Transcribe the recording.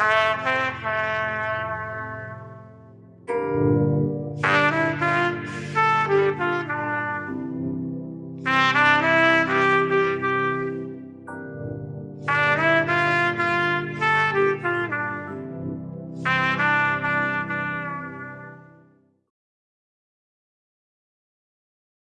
Uh-huh.